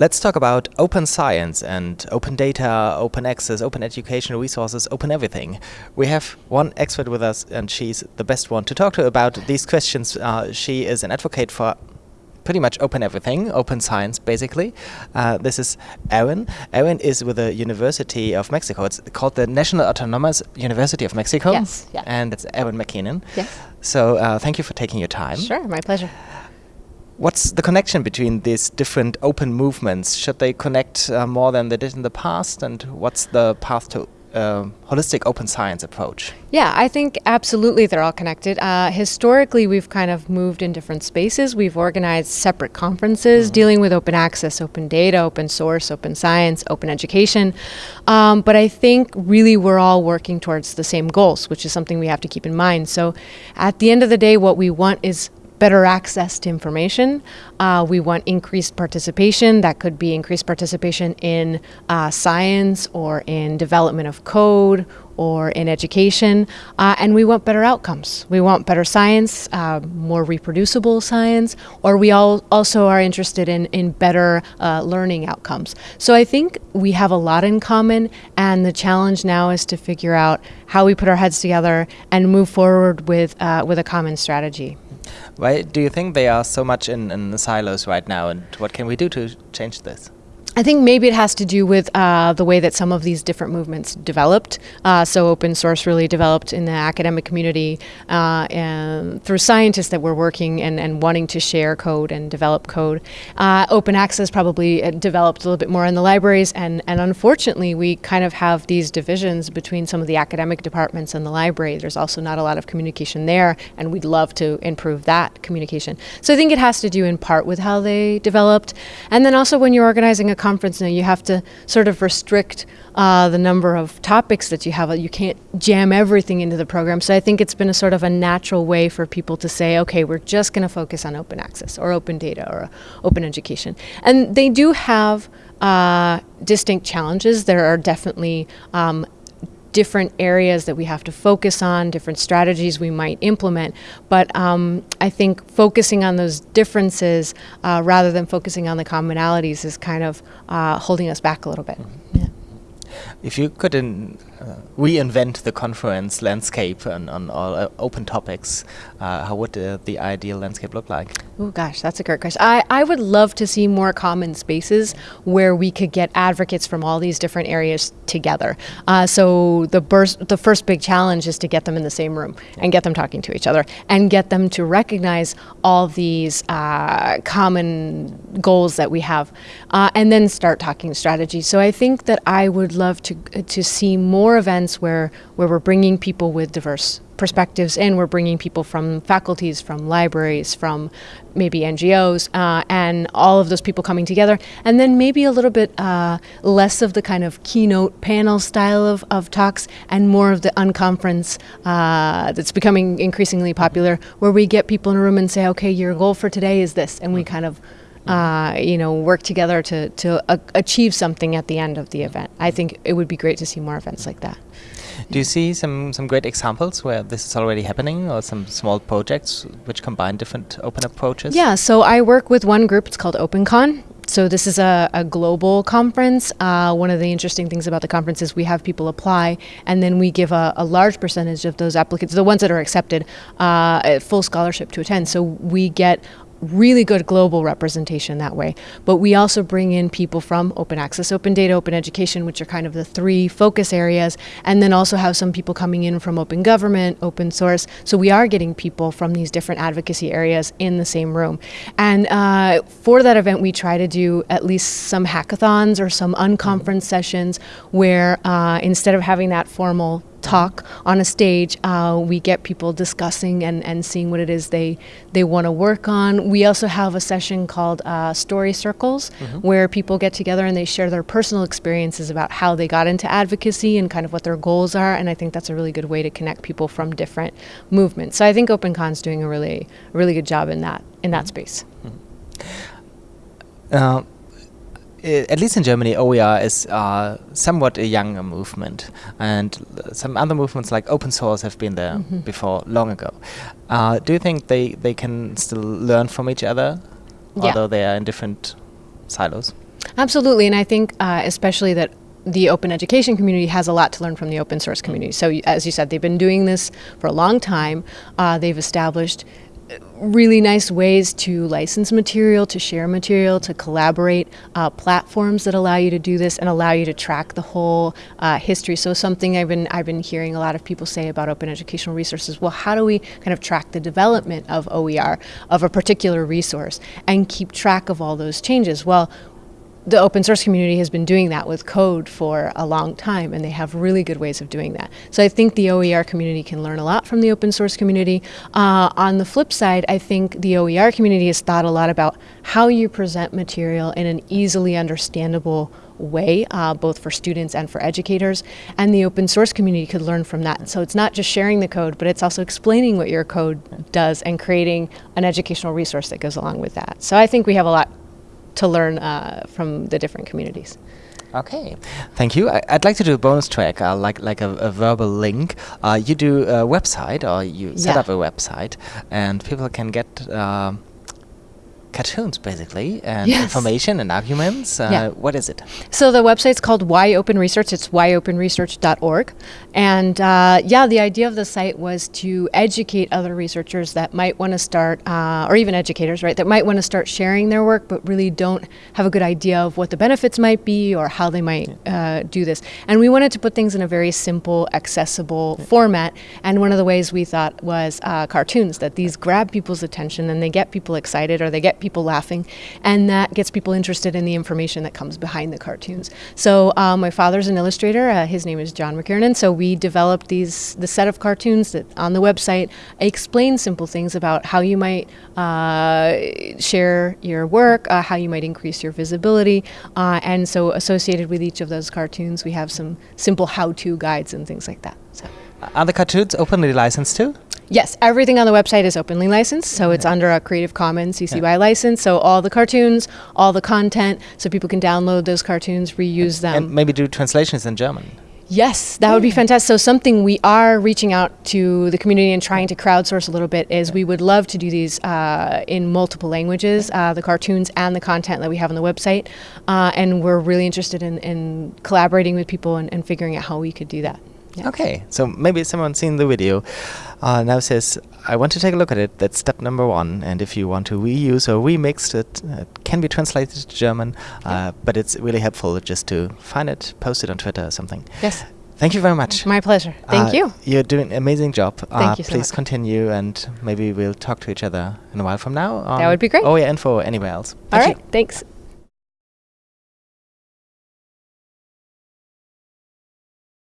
Let's talk about open science and open data, open access, open educational resources, open everything. We have one expert with us, and she's the best one to talk to about these questions. Uh, she is an advocate for pretty much open everything, open science, basically. Uh, this is Erin. Erin is with the University of Mexico. It's called the National Autonomous University of Mexico. Yes, yeah. And it's Erin McKiernan. Yes. So uh, thank you for taking your time. Sure, my pleasure. What's the connection between these different open movements? Should they connect uh, more than they did in the past? And what's the path to uh, holistic open science approach? Yeah, I think absolutely they're all connected. Uh, historically, we've kind of moved in different spaces. We've organized separate conferences mm. dealing with open access, open data, open source, open science, open education. Um, but I think really we're all working towards the same goals, which is something we have to keep in mind. So at the end of the day, what we want is better access to information. Uh, we want increased participation. That could be increased participation in uh, science or in development of code or in education. Uh, and we want better outcomes. We want better science, uh, more reproducible science, or we all also are interested in, in better uh, learning outcomes. So I think we have a lot in common, and the challenge now is to figure out how we put our heads together and move forward with, uh, with a common strategy. Why do you think they are so much in, in the silos right now, and what can we do to change this? I think maybe it has to do with uh, the way that some of these different movements developed. Uh, so open source really developed in the academic community uh, and through scientists that were working and, and wanting to share code and develop code. Uh, open access probably uh, developed a little bit more in the libraries and, and unfortunately we kind of have these divisions between some of the academic departments and the library. There's also not a lot of communication there and we'd love to improve that communication. So I think it has to do in part with how they developed and then also when you're organizing a conference now, you have to sort of restrict uh, the number of topics that you have. You can't jam everything into the program. So I think it's been a sort of a natural way for people to say, okay, we're just going to focus on open access or open data or open education. And they do have uh, distinct challenges. There are definitely um, different areas that we have to focus on, different strategies we might implement. But um, I think focusing on those differences uh, rather than focusing on the commonalities is kind of uh, holding us back a little bit. Mm -hmm. yeah. If you could in, uh, reinvent the conference landscape on, on all uh, open topics, uh, how would uh, the ideal landscape look like? Oh gosh, that's a great question. I, I would love to see more common spaces where we could get advocates from all these different areas together. Uh, so the, burst, the first big challenge is to get them in the same room and get them talking to each other and get them to recognize all these uh, common goals that we have and then start talking strategy. So I think that I would love to, to see more events where, where we're bringing people with diverse perspectives and we're bringing people from faculties, from libraries, from maybe NGOs, uh, and all of those people coming together. And then maybe a little bit uh, less of the kind of keynote panel style of, of talks and more of the unconference uh, that's becoming increasingly popular, where we get people in a room and say, okay, your goal for today is this, and we kind of uh, you know, work together to, to uh, achieve something at the end of the event. I think it would be great to see more events like that. Do you see some, some great examples where this is already happening or some small projects which combine different open approaches? Yeah, so I work with one group, it's called OpenCon. So this is a, a global conference. Uh, one of the interesting things about the conference is we have people apply and then we give a, a large percentage of those applicants, the ones that are accepted, uh, full scholarship to attend. So we get really good global representation that way. But we also bring in people from open access, open data, open education, which are kind of the three focus areas, and then also have some people coming in from open government, open source. So we are getting people from these different advocacy areas in the same room. And uh, for that event, we try to do at least some hackathons or some unconference sessions where uh, instead of having that formal talk on a stage, uh, we get people discussing and, and seeing what it is they, they want to work on. We also have a session called uh, Story Circles, mm -hmm. where people get together and they share their personal experiences about how they got into advocacy and kind of what their goals are. And I think that's a really good way to connect people from different movements. So I think OpenCon's doing a really, really good job in that, in that mm-hmm. space. Mm -hmm. uh, at least in Germany, OER is uh, somewhat a younger movement, and some other movements like open source have been there mm -hmm. before long ago. Uh, do you think they, they can still learn from each other, yeah. although they are in different silos? Absolutely, and I think uh, especially that the open education community has a lot to learn from the open source community. So, as you said, they've been doing this for a long time. Uh, they've established uh, really nice ways to license material, to share material, to collaborate, uh, platforms that allow you to do this and allow you to track the whole uh, history. So something I've been I've been hearing a lot of people say about open educational resources. Well, how do we kind of track the development of OER of a particular resource and keep track of all those changes? Well the open source community has been doing that with code for a long time, and they have really good ways of doing that. So I think the OER community can learn a lot from the open source community. Uh, on the flip side, I think the OER community has thought a lot about how you present material in an easily understandable way, uh, both for students and for educators. And the open source community could learn from that. So it's not just sharing the code, but it's also explaining what your code does and creating an educational resource that goes along with that. So I think we have a lot to learn uh, from the different communities. Okay, thank you. I, would like to do a bonus track, uh, like like a, a verbal link. Uh, you do a website, or you set Yeah. up a website, and people can get uh, cartoons basically, and Yes. information and arguments. Uh, Yeah. What is it? So the website's called Why Open Research. It's whyopenresearch.org. And uh, yeah, the idea of the site was to educate other researchers that might want to start, uh, or even educators, right, that might want to start sharing their work, but really don't have a good idea of what the benefits might be or how they might uh, do this. And we wanted to put things in a very simple, accessible format. And one of the ways we thought was uh, cartoons, that these grab people's attention and they get people excited or they get people laughing. And that gets people interested in the information that comes behind the cartoons. So uh, my father's an illustrator. Uh, his name is John McKiernan. So we developed these the set of cartoons that on the website explain simple things about how you might uh, share your work, uh, how you might increase your visibility, uh, and so associated with each of those cartoons, we have some simple how-to guides and things like that. So. Are the cartoons openly licensed too? Yes, everything on the website is openly licensed, so it's under a Creative Commons CC BY license. So all the cartoons, all the content, so people can download those cartoons, reuse them. and maybe do translations in German. Yes, that would be fantastic. So something we are reaching out to the community and trying to crowdsource a little bit is we would love to do these uh, in multiple languages, uh, the cartoons and the content that we have on the website, uh, and we're really interested in, in collaborating with people and, and figuring out how we could do that. Yeah. Okay, so maybe someone's seen the video uh, now says, I want to take a look at it. That's step number one. And if you want to reuse or remix it, uh, it can be translated to German, uh, but it's really helpful just to find it, post it on Twitter or something. Yes, Thank you very much. my pleasure. Thank Uh, you. You're doing an amazing job. uh, you so Please much. continue, and maybe we'll talk to each other in a while from now. That would be great. Oh, yeah, info anywhere else. All Thank right, you. thanks.